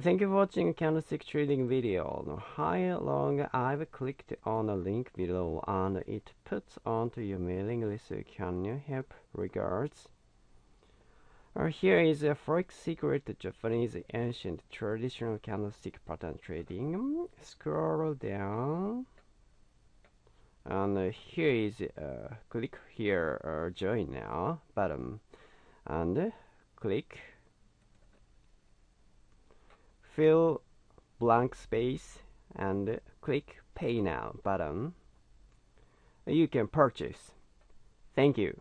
Thank you for watching candlestick trading video. How long I've clicked on the link below and it puts onto your mailing list. Can you help? Regards. Uh, here is a forex secret Japanese ancient traditional candlestick pattern trading. Scroll down. And uh, here is uh, click here uh, join now button and click fill blank space and click pay now button. You can purchase. Thank you